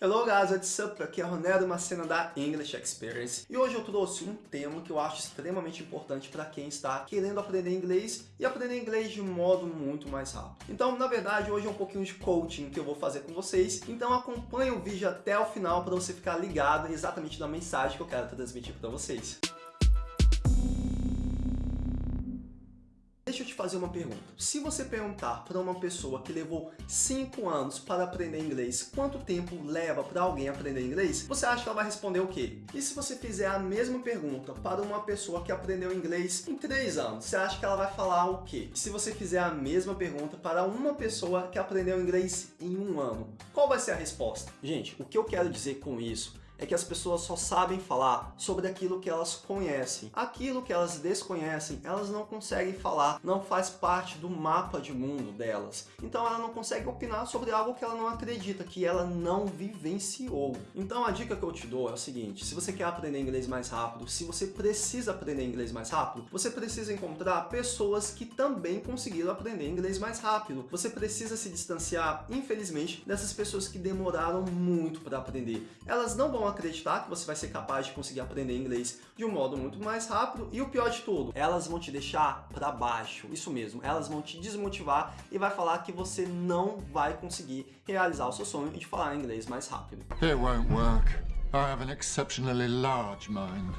Hello guys, what's up? Aqui é Ronero, uma cena da English Experience. E hoje eu trouxe um tema que eu acho extremamente importante para quem está querendo aprender inglês e aprender inglês de modo muito mais rápido. Então, na verdade, hoje é um pouquinho de coaching que eu vou fazer com vocês. Então acompanhe o vídeo até o final para você ficar ligado exatamente na mensagem que eu quero transmitir para vocês. Fazer uma pergunta. Se você perguntar para uma pessoa que levou 5 anos para aprender inglês, quanto tempo leva para alguém aprender inglês? Você acha que ela vai responder o quê? E se você fizer a mesma pergunta para uma pessoa que aprendeu inglês em 3 anos, você acha que ela vai falar o quê? Se você fizer a mesma pergunta para uma pessoa que aprendeu inglês em um ano, qual vai ser a resposta? Gente, o que eu quero dizer com isso é que as pessoas só sabem falar sobre aquilo que elas conhecem. Aquilo que elas desconhecem, elas não conseguem falar, não faz parte do mapa de mundo delas. Então ela não consegue opinar sobre algo que ela não acredita, que ela não vivenciou. Então a dica que eu te dou é o seguinte, se você quer aprender inglês mais rápido, se você precisa aprender inglês mais rápido, você precisa encontrar pessoas que também conseguiram aprender inglês mais rápido. Você precisa se distanciar, infelizmente, dessas pessoas que demoraram muito para aprender. Elas não vão acreditar que você vai ser capaz de conseguir aprender inglês de um modo muito mais rápido e o pior de tudo, elas vão te deixar para baixo, isso mesmo, elas vão te desmotivar e vai falar que você não vai conseguir realizar o seu sonho de falar inglês mais rápido. It won't work. I have an exceptionally large mind.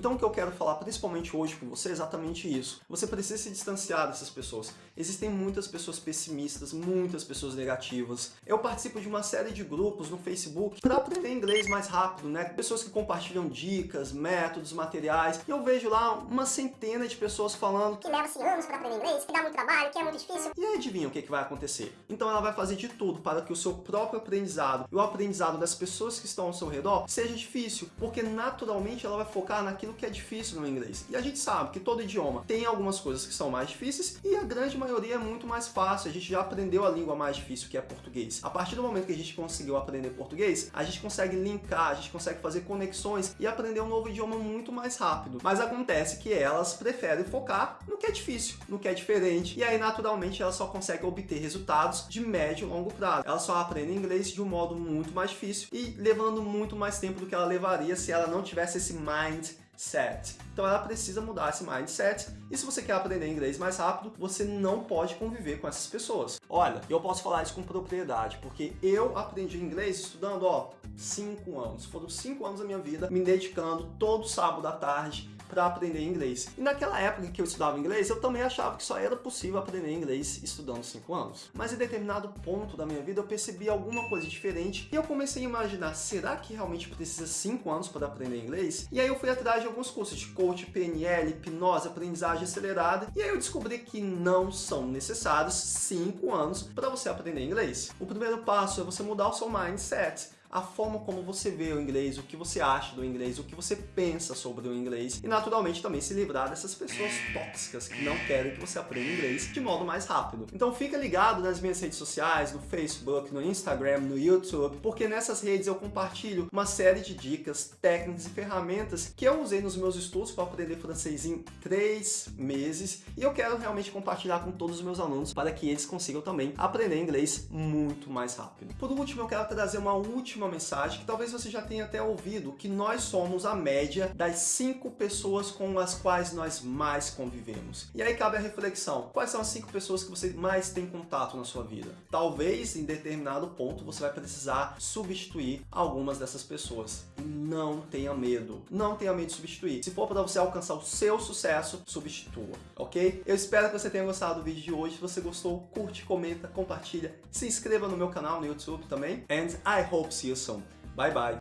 Então o que eu quero falar principalmente hoje com você é exatamente isso. Você precisa se distanciar dessas pessoas. Existem muitas pessoas pessimistas, muitas pessoas negativas. Eu participo de uma série de grupos no Facebook para aprender inglês mais rápido, né? Pessoas que compartilham dicas, métodos, materiais. E eu vejo lá uma centena de pessoas falando que leva-se anos para aprender inglês, que dá muito trabalho, que é muito difícil. E adivinha o que, que vai acontecer? Então ela vai fazer de tudo para que o seu próprio aprendizado e o aprendizado das pessoas que estão ao seu redor seja difícil, porque naturalmente ela vai focar naquilo aquilo que é difícil no inglês. E a gente sabe que todo idioma tem algumas coisas que são mais difíceis e a grande maioria é muito mais fácil. A gente já aprendeu a língua mais difícil que é português. A partir do momento que a gente conseguiu aprender português, a gente consegue linkar, a gente consegue fazer conexões e aprender um novo idioma muito mais rápido. Mas acontece que elas preferem focar no que é difícil, no que é diferente. E aí, naturalmente, elas só conseguem obter resultados de médio e longo prazo. Elas só aprendem inglês de um modo muito mais difícil e levando muito mais tempo do que ela levaria se ela não tivesse esse mind set. Então ela precisa mudar esse mindset e se você quer aprender inglês mais rápido, você não pode conviver com essas pessoas. Olha, eu posso falar isso com propriedade, porque eu aprendi inglês estudando, ó, 5 anos. Foram 5 anos da minha vida me dedicando todo sábado à tarde para aprender inglês. E naquela época que eu estudava inglês, eu também achava que só era possível aprender inglês estudando 5 anos. Mas em determinado ponto da minha vida eu percebi alguma coisa diferente e eu comecei a imaginar, será que realmente precisa 5 anos para aprender inglês? E aí eu fui atrás de alguns cursos de coach, PNL, hipnose, aprendizagem acelerada e aí eu descobri que não são necessários 5 anos para você aprender inglês. O primeiro passo é você mudar o seu mindset a forma como você vê o inglês, o que você acha do inglês, o que você pensa sobre o inglês e naturalmente também se livrar dessas pessoas tóxicas que não querem que você aprenda inglês de modo mais rápido. Então fica ligado nas minhas redes sociais, no Facebook, no Instagram, no YouTube, porque nessas redes eu compartilho uma série de dicas, técnicas e ferramentas que eu usei nos meus estudos para aprender francês em três meses e eu quero realmente compartilhar com todos os meus alunos para que eles consigam também aprender inglês muito mais rápido. Por último, eu quero trazer uma última última mensagem que talvez você já tenha até ouvido, que nós somos a média das cinco pessoas com as quais nós mais convivemos. E aí cabe a reflexão, quais são as cinco pessoas que você mais tem contato na sua vida? Talvez em determinado ponto você vai precisar substituir algumas dessas pessoas. E não tenha medo, não tenha medo de substituir. Se for para você alcançar o seu sucesso, substitua, ok? Eu espero que você tenha gostado do vídeo de hoje. Se você gostou, curte, comenta, compartilha, se inscreva no meu canal no YouTube também. And I hope see soon. Bye bye.